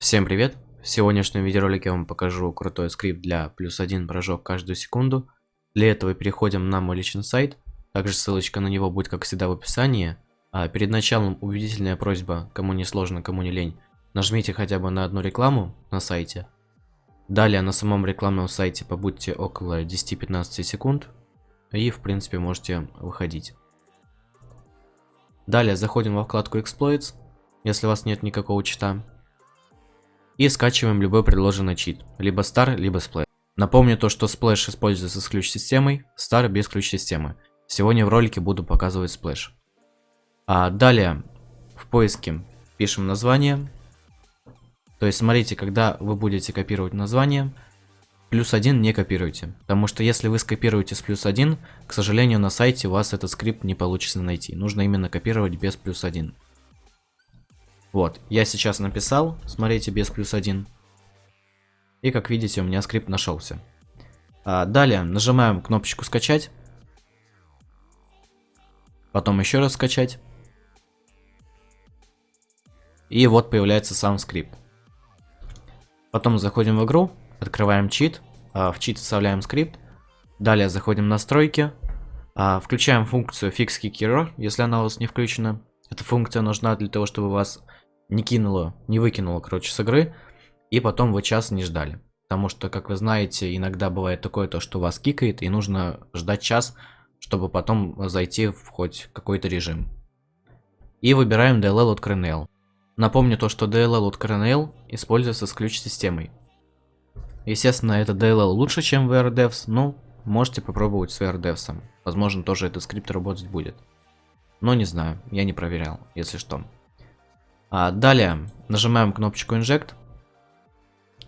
Всем привет! В сегодняшнем видеоролике я вам покажу крутой скрипт для плюс один прыжок каждую секунду. Для этого переходим на мой личный сайт, также ссылочка на него будет как всегда в описании. А перед началом убедительная просьба, кому не сложно, кому не лень, нажмите хотя бы на одну рекламу на сайте. Далее на самом рекламном сайте побудьте около 10-15 секунд и в принципе можете выходить. Далее заходим во вкладку Exploits, если у вас нет никакого чита. И скачиваем любой предложенный чит, либо Star, либо Splash. Напомню то, что Splash используется с ключ-системой, Star без ключ-системы. Сегодня в ролике буду показывать Splash. А далее в поиске пишем название. То есть смотрите, когда вы будете копировать название, плюс один не копируйте. Потому что если вы скопируете с плюс один, к сожалению на сайте у вас этот скрипт не получится найти. Нужно именно копировать без плюс один. Вот, я сейчас написал, смотрите, без плюс один. И как видите, у меня скрипт нашелся. А, далее нажимаем кнопочку скачать. Потом еще раз скачать. И вот появляется сам скрипт. Потом заходим в игру, открываем чит, а, в чит вставляем скрипт. Далее заходим в настройки, а, включаем функцию Fix Kick если она у вас не включена. Эта функция нужна для того, чтобы вас не кинуло, не выкинуло, короче, с игры, и потом вы час не ждали. Потому что, как вы знаете, иногда бывает такое, то, что вас кикает, и нужно ждать час, чтобы потом зайти в хоть какой-то режим. И выбираем DLL от Kernel. Напомню то, что DLL от Kernel используется с ключ-системой. Естественно, это DLL лучше, чем VRDevs, но можете попробовать с VRDevs. Возможно, тоже этот скрипт работать будет. Но не знаю, я не проверял, если что. А, далее нажимаем кнопочку Inject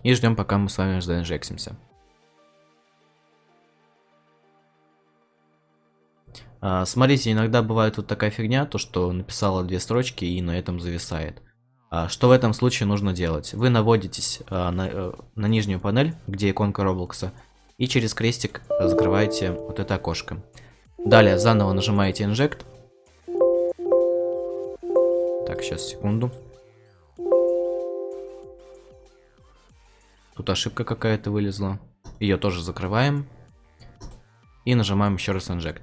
и ждем, пока мы с вами заинжексимся. А, смотрите, иногда бывает вот такая фигня, то что написала две строчки и на этом зависает. А, что в этом случае нужно делать? Вы наводитесь а, на, э, на нижнюю панель, где иконка Роблокса, и через крестик закрываете вот это окошко. Далее заново нажимаете Inject так, сейчас, секунду. Тут ошибка какая-то вылезла. Ее тоже закрываем. И нажимаем еще раз Inject.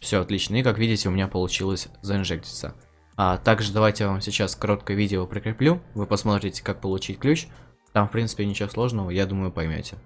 Все отлично. И как видите, у меня получилось заинжектиться. А также давайте я вам сейчас короткое видео прикреплю. Вы посмотрите, как получить ключ. Там, в принципе, ничего сложного, я думаю, поймете.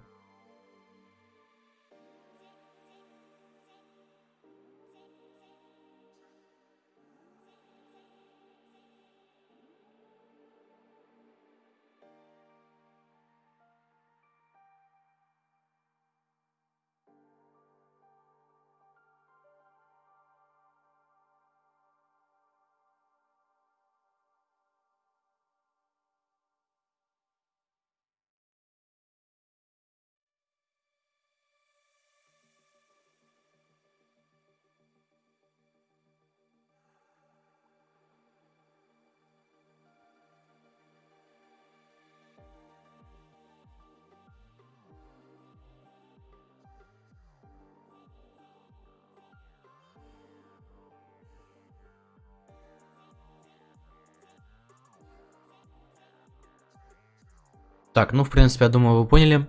Так, ну, в принципе, я думаю, вы поняли,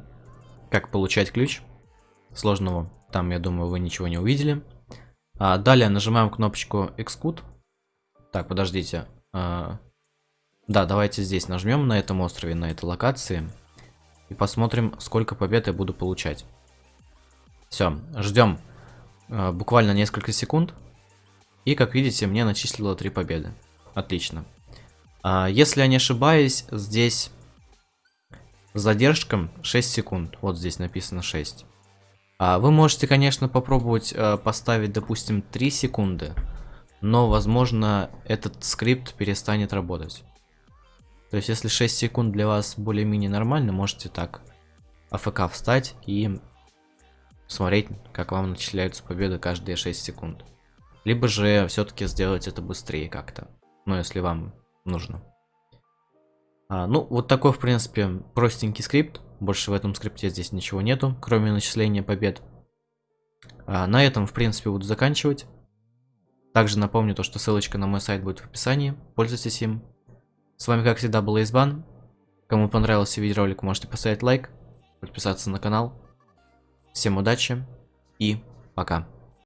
как получать ключ. Сложного там, я думаю, вы ничего не увидели. А, далее нажимаем кнопочку Execute. Так, подождите. А, да, давайте здесь нажмем на этом острове, на этой локации. И посмотрим, сколько побед я буду получать. Все, ждем а, буквально несколько секунд. И, как видите, мне начислило 3 победы. Отлично. А, если я не ошибаюсь, здесь задержка 6 секунд. Вот здесь написано 6. А вы можете, конечно, попробовать э, поставить, допустим, 3 секунды. Но, возможно, этот скрипт перестанет работать. То есть, если 6 секунд для вас более-менее нормально, можете так АФК встать и смотреть, как вам начисляются победы каждые 6 секунд. Либо же все-таки сделать это быстрее как-то. Ну, если вам нужно. А, ну, вот такой, в принципе, простенький скрипт. Больше в этом скрипте здесь ничего нету, кроме начисления побед. А, на этом, в принципе, буду заканчивать. Также напомню то, что ссылочка на мой сайт будет в описании. Пользуйтесь им. С вами, как всегда, был Избан. Кому понравился видеоролик, можете поставить лайк, подписаться на канал. Всем удачи и пока.